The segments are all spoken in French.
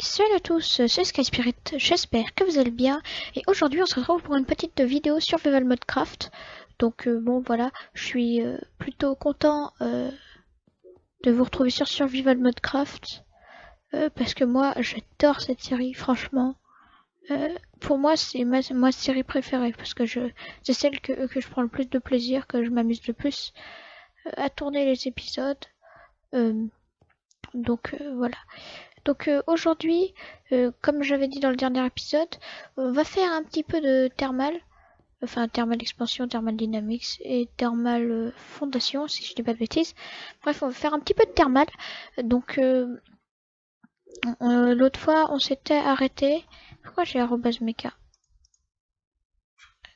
salut à tous, c'est Sky Spirit, j'espère que vous allez bien. Et aujourd'hui on se retrouve pour une petite vidéo sur Survival Modcraft donc euh, bon voilà, je suis euh, plutôt content euh, de vous retrouver sur Survival Modcraft parce que moi j'adore cette série franchement. Pour moi c'est ma, série préférée parce que je c'est celle que je prends le plus de plaisir, que je m'amuse le plus à tourner les épisodes. Donc voilà donc euh, aujourd'hui, euh, comme j'avais dit dans le dernier épisode, on va faire un petit peu de thermal. Enfin, thermal expansion, thermal dynamics et thermal euh, fondation, si je dis pas de bêtises. Bref, on va faire un petit peu de thermal. Donc, l'autre fois, on s'était arrêté. Pourquoi j'ai arrobas mecha?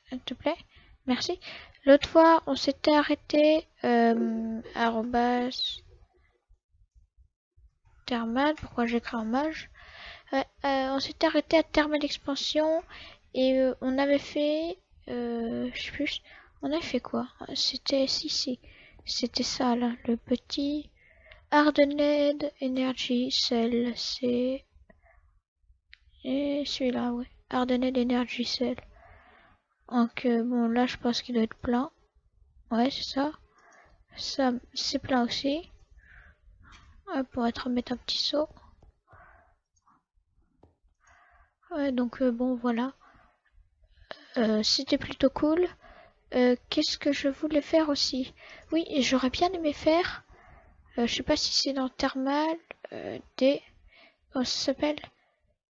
S'il te plaît Merci. L'autre fois, on s'était arrêté arrobas Pourquoi j'écris en mage euh, On s'était arrêté à thermal expansion et euh, on avait fait, euh, je sais plus, on a fait quoi? C'était si si, c'était ça là, le petit Hardened Energy Cell, c'est et celui-là, ouais, Hardened Energy Cell. Donc bon là je pense qu'il doit être plein. Ouais c'est ça. Ça c'est plein aussi pour être mettre un petit saut. Donc euh, bon voilà. Euh, c'était plutôt cool. Euh, qu'est-ce que je voulais faire aussi? Oui, j'aurais bien aimé faire. je sais pas si c'est dans Thermal. des. Comment ça s'appelle?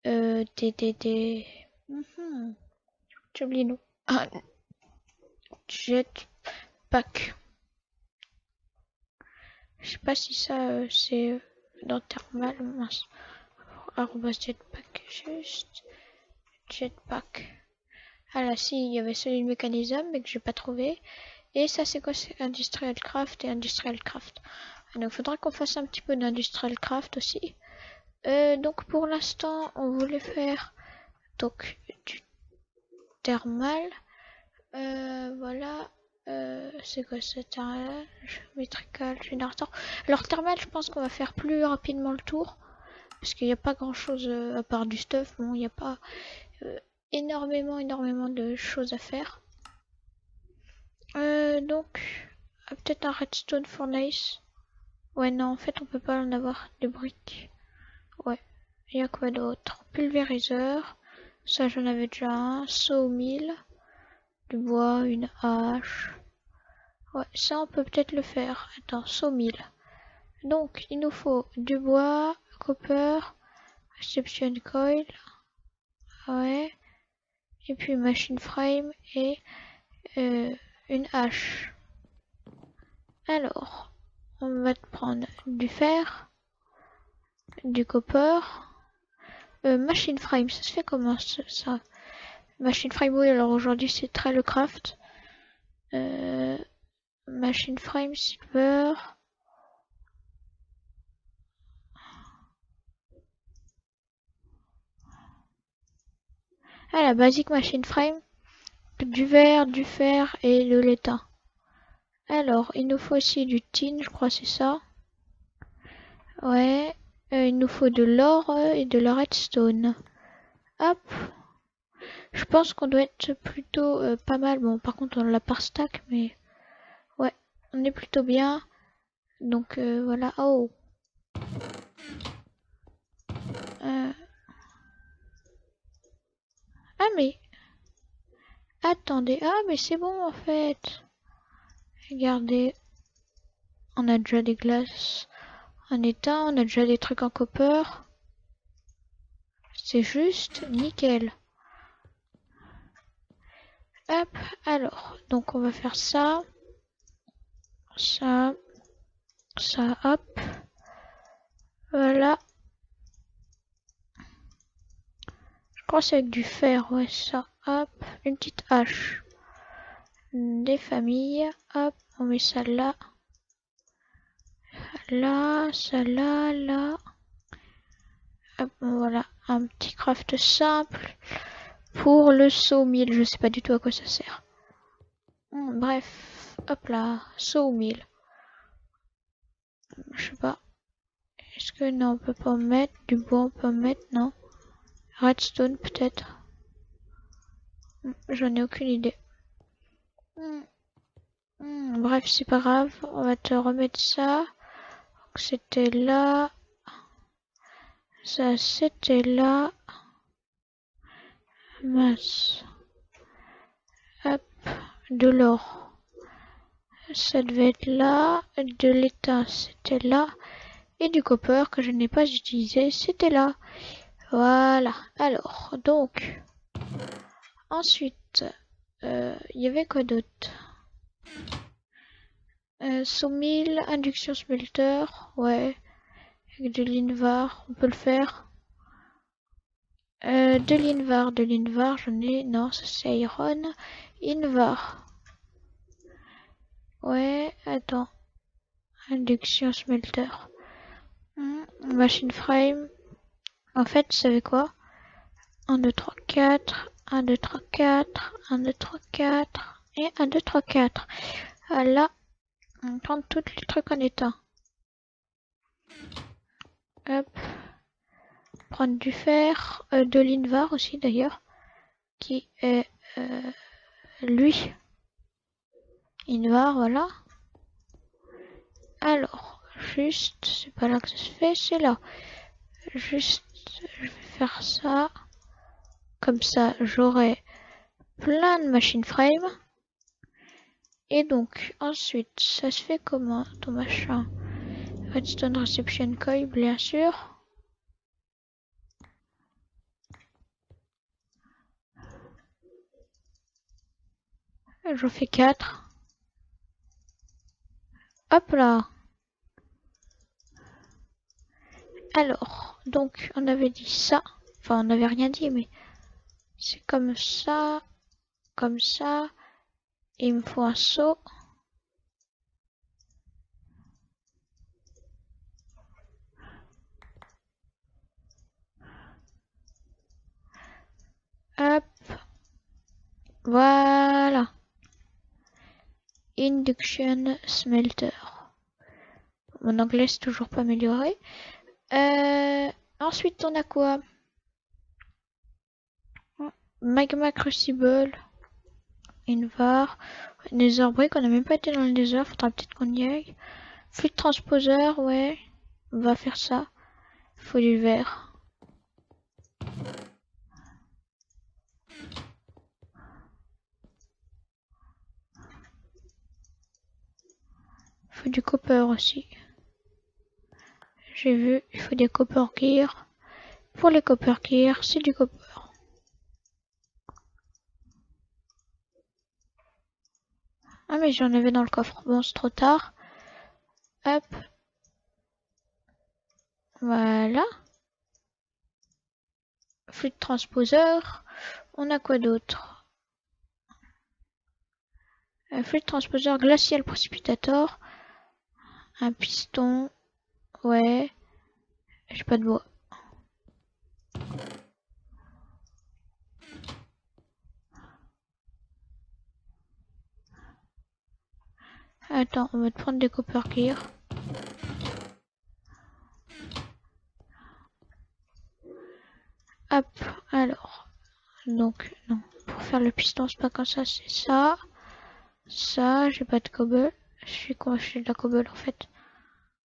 Des. Des. Des. Mhm. J'ai oublié nous. Ah. Jetpack. Je sais pas si ça euh, c'est euh, dans thermal mince. jetpack juste jetpack. Ah là si il y avait celui de mécanisme mais que j'ai pas trouvé. Et ça c'est quoi? C'est industrial craft et industrial craft. Ah, donc faudra qu'on fasse un petit peu d'industrial craft aussi. Euh, donc pour l'instant on voulait faire donc du thermal. voilà euh, c'est quoi ça Métrical, générateur. Alors thermal, je pense qu'on va faire plus rapidement le tour. Parce qu'il n'y a pas grand chose euh, à part du stuff. Bon, il n'y a pas euh, énormément, énormément de choses à faire. donc, peut-être un redstone furnace. Ouais, non, en fait, on peut pas en avoir des briques. Ouais. Il y a quoi d'autre? Pulvériseur. Ça, j'en avais déjà un. Sawmill. Du bois, une hache. Ouais, ça on peut peut-être le faire. Attends, sawmill. Donc, il nous faut du bois, copper, reception coil. Ouais. Et puis machine frame et euh, une hache. Alors, on va prendre du fer, du copper, euh, machine frame. Ça se fait comment ça? Machine frame, oui, alors aujourd'hui c'est très le craft. Euh, Machine Frame Silver. Ah, la basique Machine Frame. Du verre, du fer et de l'étain. Alors, il nous faut aussi du tin, je crois c'est ça. Ouais. Euh, il nous faut de l'or et de la redstone. Hop. Je pense qu'on doit être plutôt euh, pas mal. Bon, par contre, on l'a par stack, mais on est plutôt bien. Donc euh, voilà. Oh. Euh. Ah mais. Attendez. Ah mais c'est bon en fait. Regardez. On a déjà des glaces en état. On a déjà des trucs en copper. C'est juste nickel. Hop, alors, donc on va faire ça ça, ça, hop, voilà. Je crois c'est avec du fer, ouais, ça, hop, une petite hache. Des familles, hop, on met ça là. Là, ça là, là. Hop, voilà, un petit craft simple pour le sawmill. Je sais pas du tout à quoi ça sert. Bref, hop là, sawmill. Je sais pas. Est-ce que non, on peut pas mettre Du bois, on peut mettre Non. Redstone, peut-être. J'en ai aucune idée. Hmm. Hmm, bref, c'est pas grave. On va te remettre ça. C'était là. Ça, c'était là. Masse. Hop. De l'or. Ça devait être là. De l'étain, c'était là. Et du copper que je n'ai pas utilisé, c'était là. Voilà. Alors, donc. Ensuite, euh, il y avait quoi d'autre? Euh, Sawmill, induction smelter, ouais. Avec de l'invar, on peut le faire. Euh, de l'invar, de l'invar, j'en ai, non, c'est iron. Invar. Ouais, attends. Induction smelter. Hmm, machine frame. En fait, vous savez quoi? 1, 2, 3, 4. 1, 2, 3, 4. 1, 2, 3, 4. Et 1, 2, 3, 4. Là, on prend tous les trucs en état. Hop. Prendre du fer, euh, de l'invar aussi d'ailleurs, qui est euh, lui. Invar, voilà. Alors, juste, c'est pas là que ça se fait, c'est là. Juste, je vais faire ça. Comme ça, j'aurai plein de machines frame. Et donc, ensuite, ça se fait comment ton machin? Redstone Reception Coil, bien sûr. J'en fais 4. Hop là. Alors, donc, on avait dit ça. Enfin, on n'avait rien dit, mais c'est comme ça, comme ça. Il me faut un saut. Hop. Voilà. Induction smelter. Mon anglais c'est toujours pas amélioré. Euh, ensuite on a quoi? Magma Crucible. Invar. Nether Brick, on n'a même pas été dans le Nether, faudra peut-être qu'on y aille. Fluide transposeur, ouais. On va faire ça. Faut du verre. Faut du copper aussi. J'ai vu, il faut des copper gear. Pour les copper gear, c'est du copper. Ah mais j'en avais dans le coffre. Bon, c'est trop tard. Hop. Voilà. Fluide transposeur. On a quoi d'autre? Un fluide transposeur glacial précipitator. Un piston. Ouais. J'ai pas de bois. Attends, on va te prendre des copper gear. Hop, alors. Donc, non. Pour faire le piston, c'est pas comme ça, c'est ça. Ça, j'ai pas de cobble. Je suis con, j'ai de la cobble en fait.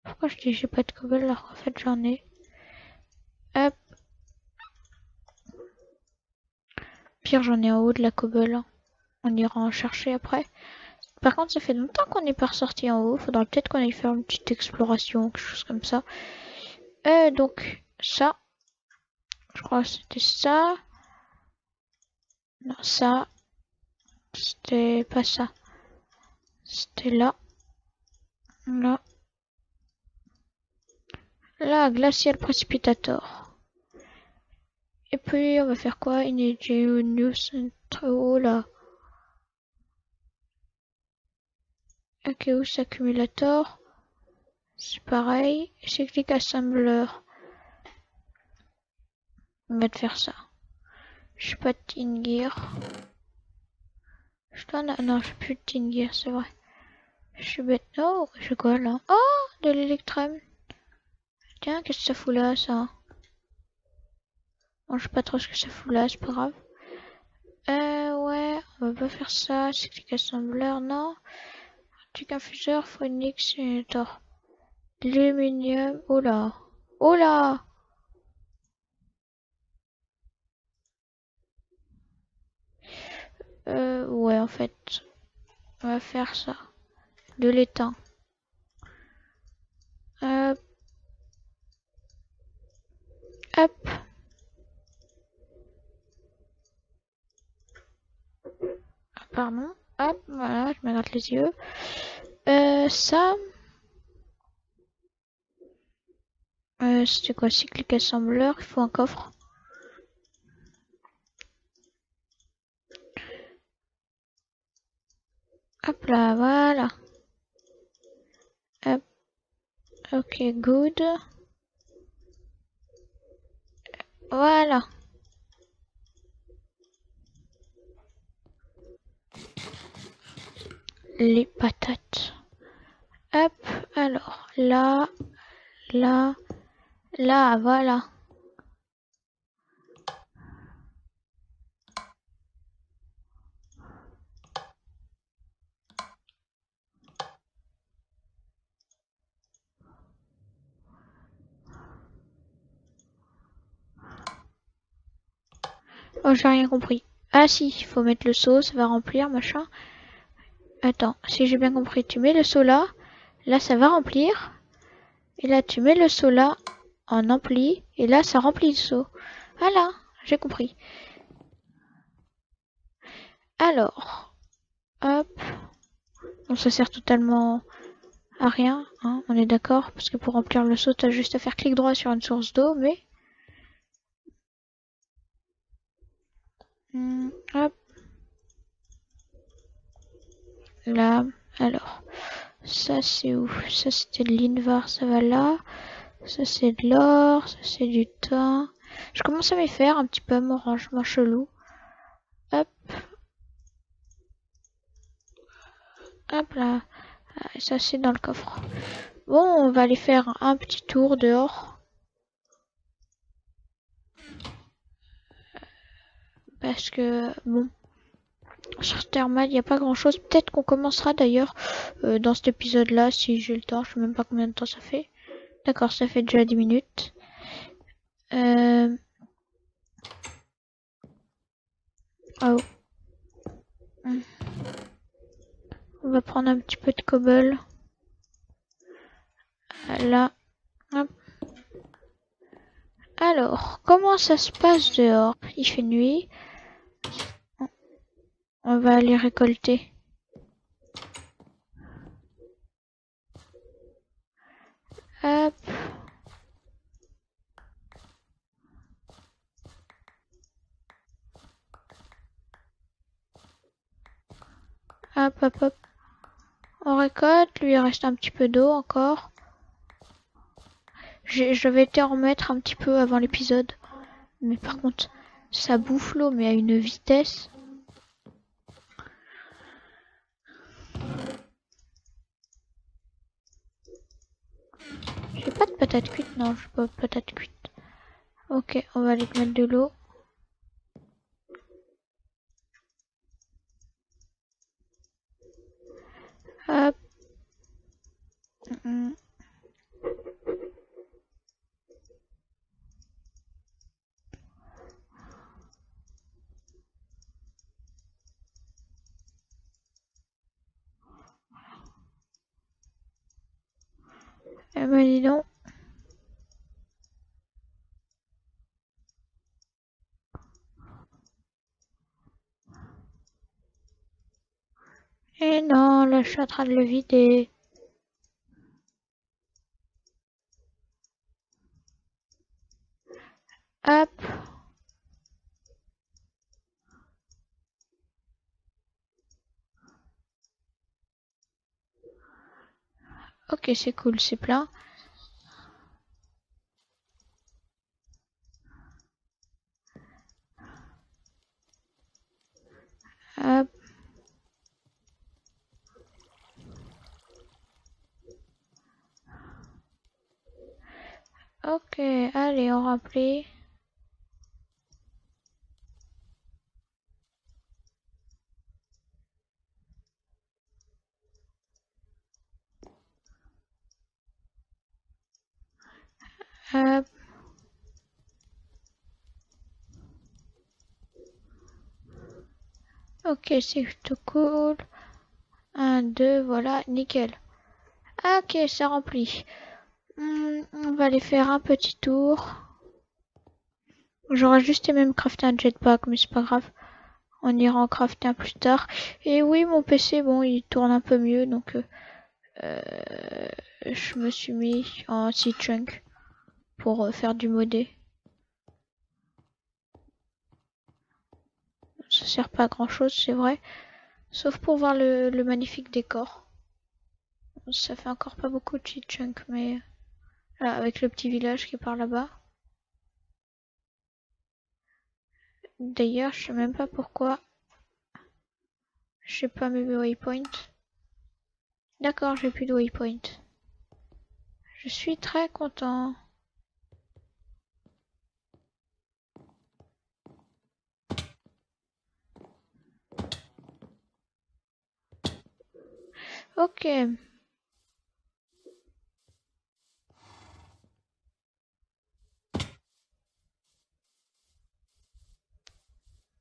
Pourquoi je dis j'ai pas de cobble alors qu'en fait j'en ai. Hop. Pire, j'en ai en haut de la cobble. On ira en chercher après. Par contre, ça fait longtemps qu'on n'est pas ressorti en haut. Faudra peut-être qu'on aille faire une petite exploration, quelque chose comme ça. Euh, donc, ça. Je crois que c'était ça. Non, ça. C'était pas ça. C'était là. Là. Là, glacial précipitator. Et puis, on va faire quoi? Une News très haut là. Akeus Accumulator. C'est pareil. Cyclic Assembler. On va te faire ça. Je suis pas de Tin Gear. Je ai... Non, je suis plus de Gear, c'est vrai. Je suis bête. Oh, je quoi là Oh, de l'électrum. Tiens, qu'est-ce que ça fout là, ça? Bon, je sais pas trop ce que ça fout là, c'est pas grave. Euh, ouais, on va pas faire ça. Cyclic assembleur, non. Truc infuseur, phonics, tort. Aluminium, oh là. Oh là Euh, ouais, en fait, on va faire ça. De l'étain. Hop. Hop. Ah, pardon. Hop, voilà, je me gratte les yeux. Euh, ça. Euh, c'était quoi Cyclic assembleur, il faut un coffre. Hop là, voilà. Hop. Ok, good. Voilà. Les patates. Hop, alors, là, là, là, voilà. Oh, j'ai rien compris. Ah si, il faut mettre le seau, ça va remplir, machin. Attends, si j'ai bien compris, tu mets le seau là, là ça va remplir. Et là tu mets le seau là, en ampli, et là ça remplit le seau. Voilà, j'ai compris. Alors, hop. Bon, ça sert totalement à rien, hein, on est d'accord, parce que pour remplir le seau, t'as juste à faire clic droit sur une source d'eau, mais Hmm, hop. Là, alors, ça c'est où? Ça c'était de l'invar, ça va là. Ça c'est de l'or, ça c'est du thym. Je commence à m'y faire un petit peu mon rangement chelou. Hop. Hop là. Ah, ça c'est dans le coffre. Bon, on va aller faire un petit tour dehors. Parce que bon sur thermal il n'y a pas grand chose peut-être qu'on commencera d'ailleurs euh, dans cet épisode là si j'ai le temps. Je sais même pas combien de temps ça fait. D'accord ça fait déjà 10 minutes. Euh... oh. On va prendre un petit peu de cobble. Là. Hop. alors comment ça se passe dehors? Il fait nuit on va aller récolter. Hop. Hop, hop. On récolte, lui reste un petit peu d'eau encore. Je vais te remettre un petit peu avant l'épisode. Mais par contre, ça bouffe l'eau, mais à une vitesse. J'ai pas de patates cuites, non, j'ai pas de patates cuites. Ok, on va aller mettre de l'eau. Hop. Eh ben dis donc. Et eh non, là je suis en train de le vider. Hop. Ok, c'est cool, c'est plein. Hop. Ok, allez, on remplit. Hop. Ok, c'est plutôt cool. Un, deux, voilà, nickel. Ok, ça remplit. Hmm, on va aller faire un petit tour. J'aurais juste aimé me crafter un jetpack, mais c'est pas grave. On ira en crafter un plus tard. Et oui, mon PC, bon, il tourne un peu mieux, donc euh, euh, je me suis mis en C-Trunk pour euh, faire du modé. Ça sert pas à grand chose, c'est vrai. Sauf pour voir le, magnifique décor. Ça fait encore pas beaucoup de C-Trunk, mais là, avec le petit village qui est par là-bas. D'ailleurs, je sais même pas pourquoi. Je pas mes waypoints. D'accord, j'ai plus de waypoint. Je suis très content. Ok.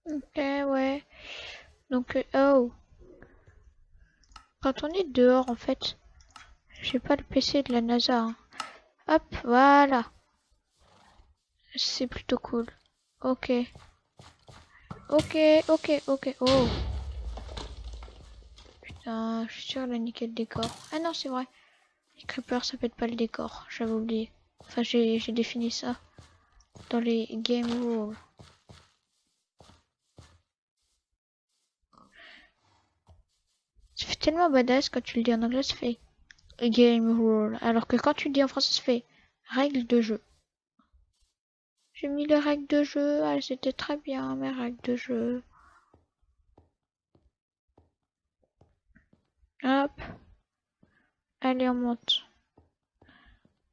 Ok, ouais. Donc, euh, oh. Quand on est dehors, en fait, j'ai pas le PC de la NASA. Hein. Hop, voilà. C'est plutôt cool. Ok. Ok, ok, ok. Oh. Putain, je suis sûr de niquer le décor. Ah non, c'est vrai. Les creepers, ça pète pas le décor. J'avais oublié. Enfin, j'ai défini ça dans les game rules. Ça fait tellement badass quand tu le dis en anglais, ça fait game rule. Alors que quand tu le dis en français, ça fait règles de jeu. J'ai mis les règles de jeu, elles ah, étaient très bien, mes règles de jeu. Hop. Allez, on monte.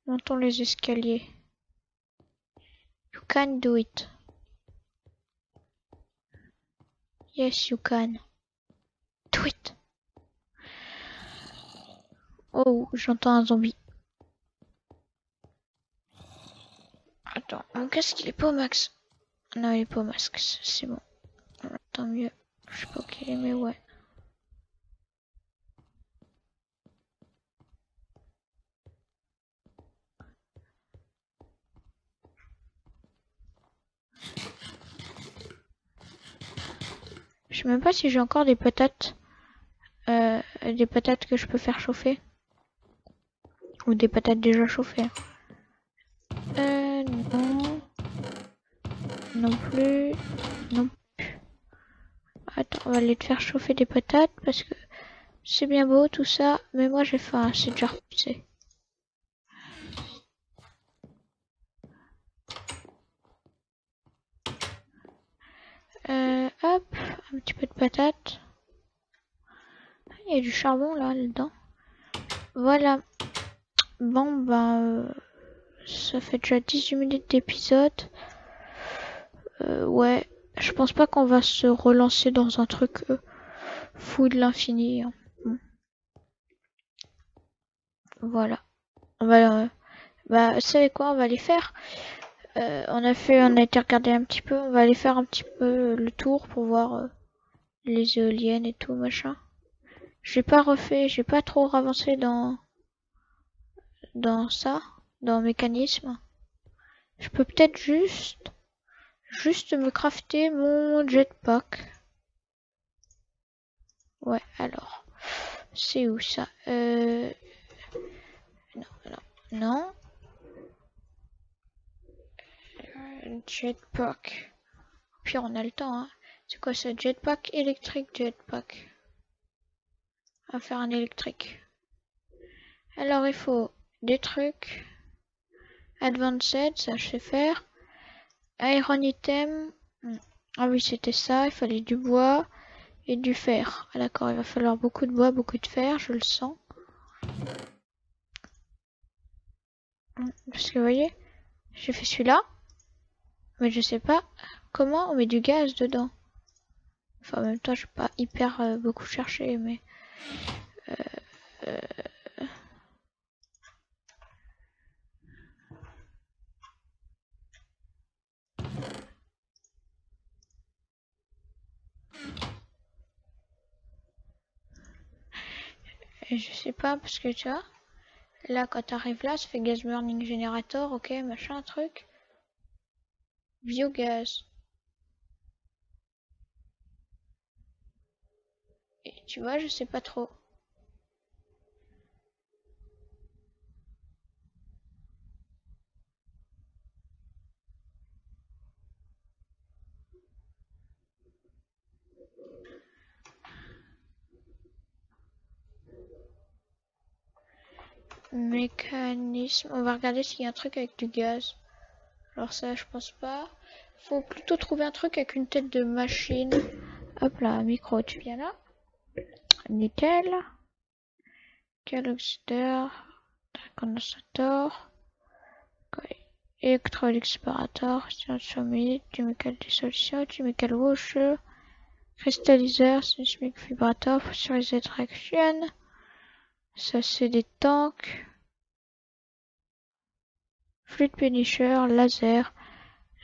Montons les escaliers. You can do it. Yes, you can. Do it. Oh, j'entends un zombie. Attends, mon casque il est pas au max. Non, il est pas au max, c'est bon. Tant mieux. Je sais pas qu'il est, mais ouais. Je sais même pas si j'ai encore des patates. Euh, des patates que je peux faire chauffer. Ou des patates déjà chauffées. Euh, non. Non plus. Non plus. Attends, on va aller te faire chauffer des patates parce que c'est bien beau tout ça. Mais moi j'ai faim, c'est déjà repoussé. Euh, hop, un petit peu de patates. Il y a du charbon là, dedans. Voilà. Bon, ben, ça fait déjà 18 minutes d'épisode. Euh, ouais, je pense pas qu'on va se relancer dans un truc euh, fou de l'infini. Hein. Voilà. On va, euh, bah, vous savez quoi, on va aller faire. On a fait, on a été regarder un petit peu. On va aller faire un petit peu le tour pour voir les éoliennes et tout machin. J'ai pas refait, j'ai pas trop avancé dans ça, dans mécanisme. Je peux peut-être juste, juste me crafter mon jetpack. Ouais, alors, c'est où ça? Euh... Non, non, non. Jetpack. Puis on a le temps, hein. C'est quoi ça Jetpack électrique, jetpack? On va faire un électrique. Alors il faut des trucs. Advanced, ça je sais faire. Iron item. Ah oui, c'était ça. Il fallait du bois et du fer. Ah, d'accord, il va falloir beaucoup de bois, beaucoup de fer, je le sens. Parce que vous voyez, J'ai fait celui-là. Mais je sais pas comment on met du gaz dedans. Enfin, en même temps, je vais pas hyper euh, beaucoup chercher, mais... Euh, je sais pas, parce que tu vois, là, quand t'arrives là, ça fait gas burning generator, ok, machin, truc. Biogaz. Et tu vois, je sais pas trop. Mécanisme. On va regarder s'il y a un truc avec du gaz. Alors ça, je pense pas. Faut plutôt trouver un truc avec une tête de machine. Hop là, micro, tu viens là. Nickel. Condensateur. Électrolyte séparateur. Humide. Du mécal dissolution. Mécal rouge. Cristalliseur. Sismic vibrateur. Pressurisé traction. Ça c'est des tanks. Fluide Punisher, laser,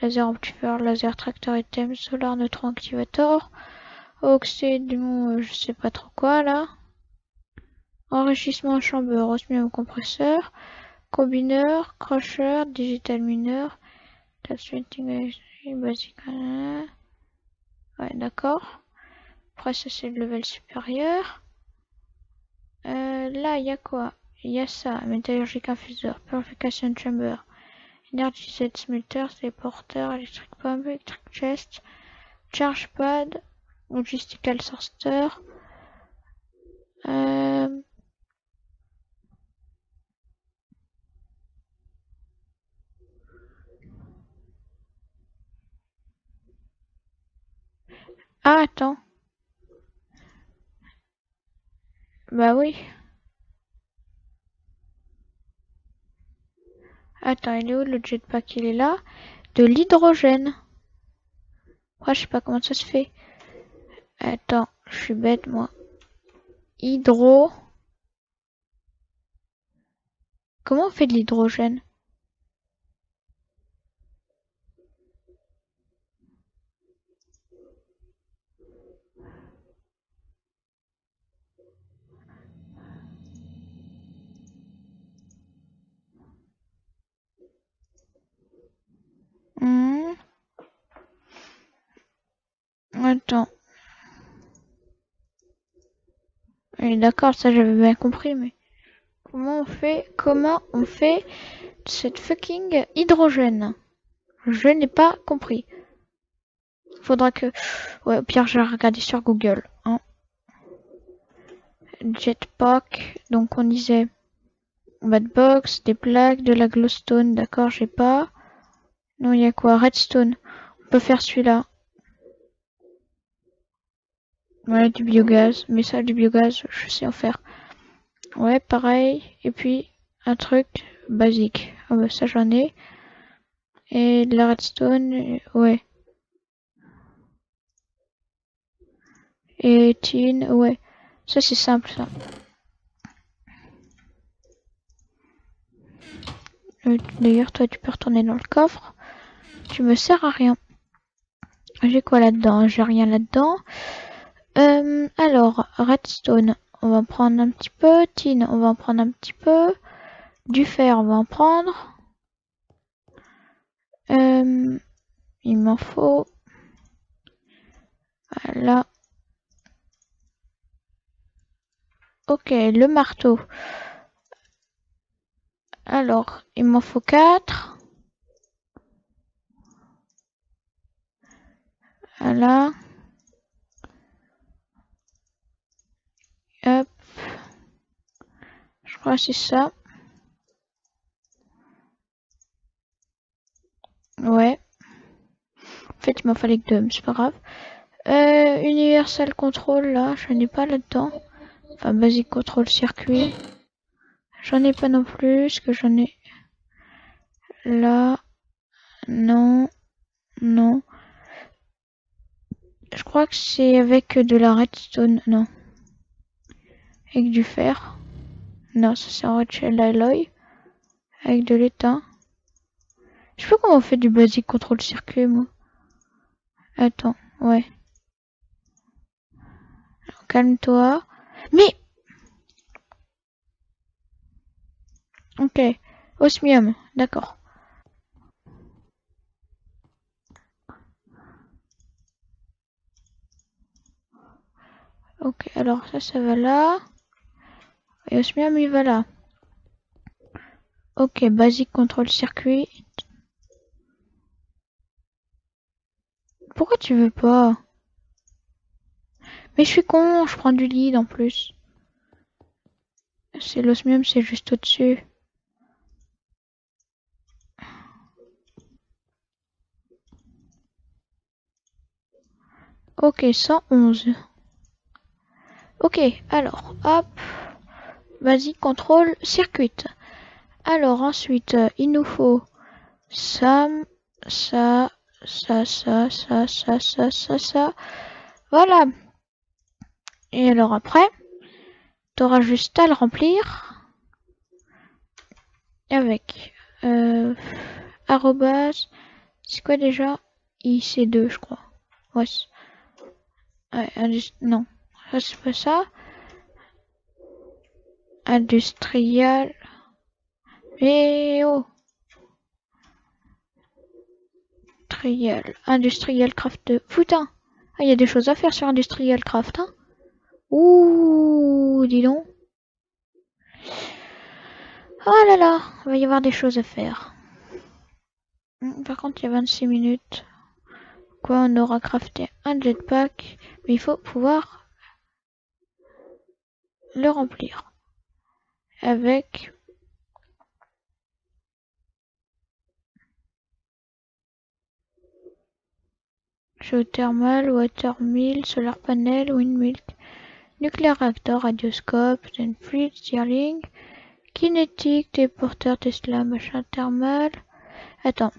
laser amplifier, laser tracteur item, solar neutron activator, oxyde, je sais pas trop quoi là. Enrichissement chambre, osmium compresseur, combineur, crusher, digital mineur, basic. Ouais, d'accord. Après ça c'est le level supérieur. Euh, là, il y a quoi? Il y a ça, métallurgique infuseur, purification chamber, energy set smelter, téléporteur, electric pump, electric chest, charge pad, logistical sorter. Euh... Ah, attends. Bah oui. Attends, il est où le jetpack? Il est là. De l'hydrogène. Moi, je sais pas comment ça se fait? Attends, je suis bête, moi. Hydro... Comment on fait de l'hydrogène? Hmm. Attends. d'accord, ça j'avais bien compris, mais comment on fait, comment on fait cette fucking hydrogène? Je n'ai pas compris. Faudra que, ouais, au pire, je vais regarder sur Google. Hein. Jetpack, donc on disait bad box, des plaques, de la glowstone, d'accord, j'ai pas. Non, il y a quoi? Redstone. On peut faire celui-là. Ouais, du biogaz. Mais ça, du biogaz, je sais en faire. Ouais, pareil. Et puis, un truc basique. Ah bah ça, j'en ai. Et de la redstone, ouais. Et tin, ouais. Ça, c'est simple, ça. Euh, d'ailleurs, toi, tu peux retourner dans le coffre. Tu me sers à rien. J'ai quoi là-dedans? J'ai rien là-dedans. Euh, alors, redstone, on va en prendre un petit peu. Tin, on va en prendre un petit peu. Du fer, on va en prendre. Euh, il m'en faut. Voilà. Ok, le marteau. Alors, il m'en faut 4. Voilà. Hop. Je crois que c'est ça. Ouais. En fait, il m'en fallait que deux, mais c'est pas grave. Euh, Universal Control, là, je n'ai pas là-dedans. Enfin, Basic Control Circuit. J'en ai pas non plus, que j'en ai là. Non. Non. Je crois que c'est avec de la redstone. Non. Avec du fer. Non, ça c'est en redshell alloy. Avec de l'étain. Je sais pas comment on fait du basic contrôle circuit, moi. Attends, ouais. Calme-toi. Mais Ok. Osmium, d'accord. Ok, alors ça, ça va là. Et osmium, il va là. Ok, basique contrôle circuit. Pourquoi tu veux pas? Mais je suis con, je prends du lead en plus. C'est l'osmium, c'est juste au-dessus. Ok, 111. Ok, alors, hop. Vas-y, contrôle, circuit. Alors, ensuite, il nous faut ça, ça, ça, ça, ça, ça, ça, ça, ça. Voilà. Et alors après, tu auras juste à le remplir avec euh, arrobas, c'est quoi déjà? IC2 je crois. Ouais. ouais non, ça. Industrial. Mais oh Industriel. Industriel Craft Putain Ah, il y a des choses à faire sur Industrial Craft, hein Ouh, dis donc. Oh là là, il va y avoir des choses à faire. Hmm, par contre, il y a 26 minutes. Quoi, on aura crafté un jetpack, mais il faut pouvoir le remplir. Avec Geothermal, watermill, solar panel, windmill, nuclear reactor, radioscope, fluid Stirling, kinétique, téléporteur, Tesla, machin thermal. Attends,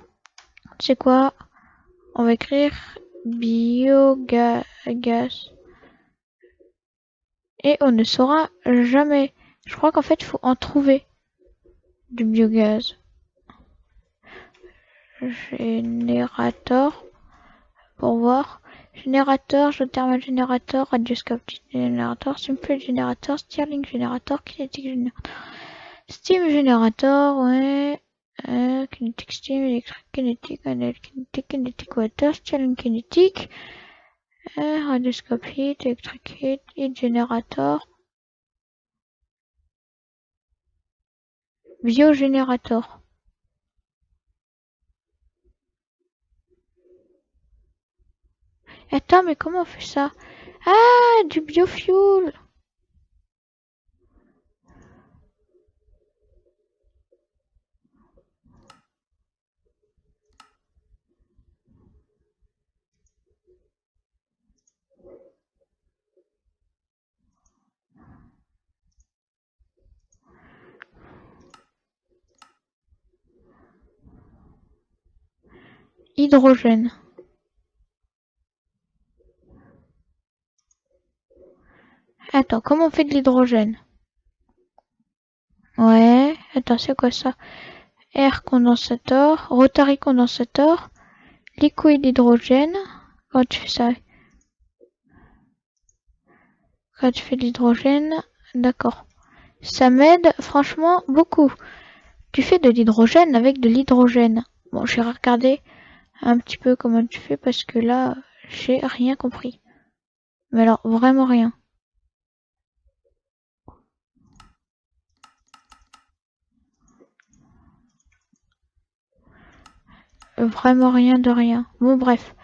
c'est quoi? On va écrire biogaz. Et on ne saura jamais. Je crois qu'en fait, il faut en trouver du biogaz. Générateur pour voir. Générateur, géothermal générateur, radioscope générateur, simple générateur, Stirling générateur, kinétique générateur, steam générateur, ouais, euh, kinétique steam, électrique kinétique, kinétique, kinétique water, Stirling kinétique, euh, radioscope heat, heat, générateur, biogénérateur. Attends, mais comment on fait ça? Ah, du biofuel Hydrogène. Attends, comment on fait de l'hydrogène? Ouais, attends, c'est quoi ça? Air condensateur, rotary condensateur, liquide hydrogène. Quand tu fais ça Quand tu fais de l'hydrogène, d'accord. Ça m'aide franchement beaucoup. Tu fais de l'hydrogène avec de l'hydrogène. Bon, je vais regarder un petit peu comment tu fais parce que là, j'ai rien compris. Mais alors, vraiment rien. vraiment rien de rien. Bon bref.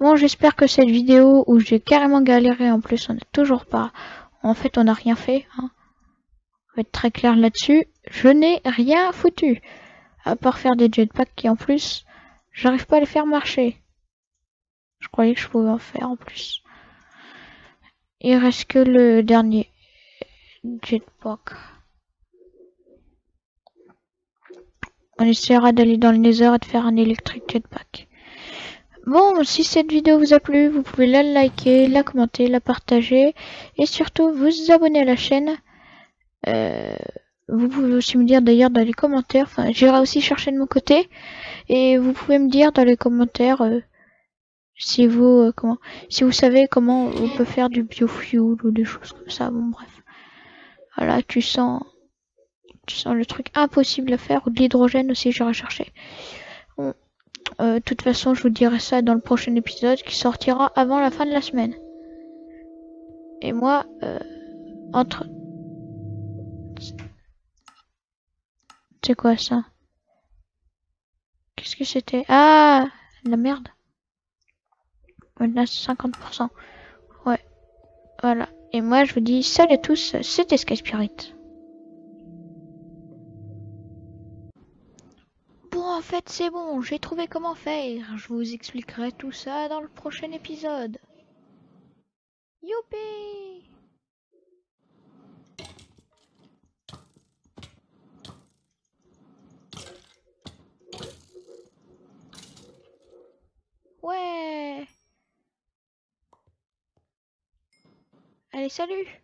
Bon j'espère que cette vidéo où j'ai carrément galéré en plus on n'a toujours pas. En fait on n'a rien fait. Hein. On va être très clair là-dessus. Je n'ai rien foutu. À part faire des jetpacks qui en plus j'arrive pas à les faire marcher. Je croyais que je pouvais en faire en plus. Il reste que le dernier jetpack. On essaiera d'aller dans le Nether et de faire un Electric Jetpack. Bon, si cette vidéo vous a plu, vous pouvez la liker, la commenter, la partager et surtout vous abonner à la chaîne. Euh, vous pouvez aussi me dire d'ailleurs dans les commentaires, enfin j'irai aussi chercher de mon côté et vous pouvez me dire dans les commentaires euh, si vous euh, comment si vous savez comment on peut faire du biofuel ou des choses comme ça. Bon bref. Voilà, tu sens tu sens le truc impossible à faire ou de l'hydrogène aussi j'irai chercher. Bon. Euh, de toute façon, je vous dirai ça dans le prochain épisode qui sortira avant la fin de la semaine. Et moi, euh, entre... C'est quoi ça? Qu'est-ce que c'était? Ah La merde. Maintenant, 50%. Ouais. Voilà. Et moi, je vous dis salut à tous, c'était Sky Spirit. en fait c'est bon, j'ai trouvé comment faire. Je vous expliquerai tout ça dans le prochain épisode. Youpi Ouais. Allez, salut